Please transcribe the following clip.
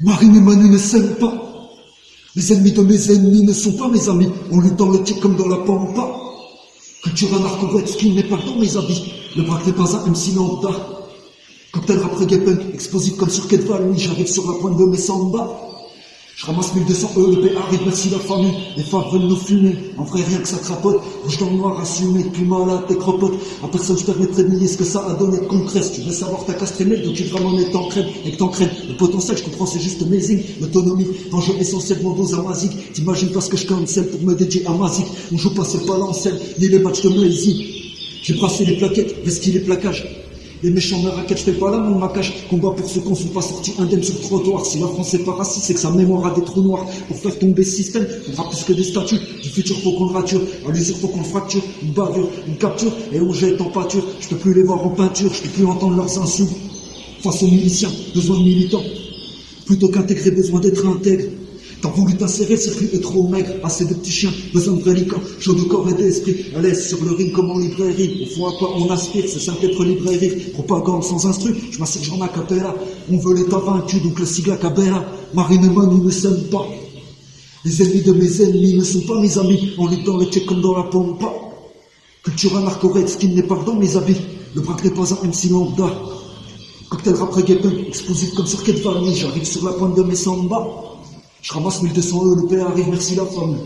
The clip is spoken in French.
Marine et Manu ne s'aiment pas. Les ennemis de mes ennemis ne sont pas mes amis. On lutte dans le tic comme dans la pampa. Culture anarcho qui n'est pas dans mes habits. Le braque pas un MC lambda. Cocktail rap reggae explosif comme sur Quai j'arrive sur la pointe de mes samba. Je ramasse 1200 E, le P arrive, merci la famille. Les phares veulent nous fumer. En vrai, rien que ça crapote. Rouge dans le noir, assumé, depuis malade, t'es cropote. À personne, je permettrai de nier ce que ça a donné de concret. Si tu veux savoir ta casse mec, donc tu vraiment être en crème, et que. Le potentiel, je comprends, c'est juste amazing. L'autonomie, enjeu essentiel, mon dos à Mazik. T'imagines pas ce que je cancel pour me dédier à Mazik. On joue pas, c'est pas l'ancien, ni les matchs de Maisy. J'ai brassé les plaquettes, qu'il les plaquages. Les méchants me raquettent, je pas la mon macache. Combat pour ceux qu'on sont pas sortis indemnes sur le trottoir. Si la France est pas raciste, c'est que sa mémoire a des trous noirs. Pour faire tomber ce système, on fera plus que des statues. Du futur, faut qu'on le rature. À l'usure, faut qu'on le fracture. Une bavure, une capture, et on jette en pâture. Je peux plus les voir en peinture, je peux plus entendre leurs insultes. Face aux miliciens, besoin de militants. Plutôt qu'intégrer, besoin d'être intègre. T'as voulu t'insérer, circuit est trop maigre, assez de petits chiens, besoin de vrais chaud de corps et d'esprit, à l'aise sur le ring comme en librairie, au fond à quoi on aspire, c'est simple être librairie, propagande sans instru, je m'assure en acapella, on veut l'état vaincu, donc le sigle à cabella, Marine et Manu ne s'aiment pas, les ennemis de mes ennemis ne sont pas mes amis, on lutte dans le check comme dans la pompa, culture anarcho qui n'est pas dans mes habits, le braque pas un MC lambda, cocktail rap reggae explosif comme sur Quai J'arrive sur la pointe de mes samba, je ramasse 1200 euros, le père arrive, merci la femme.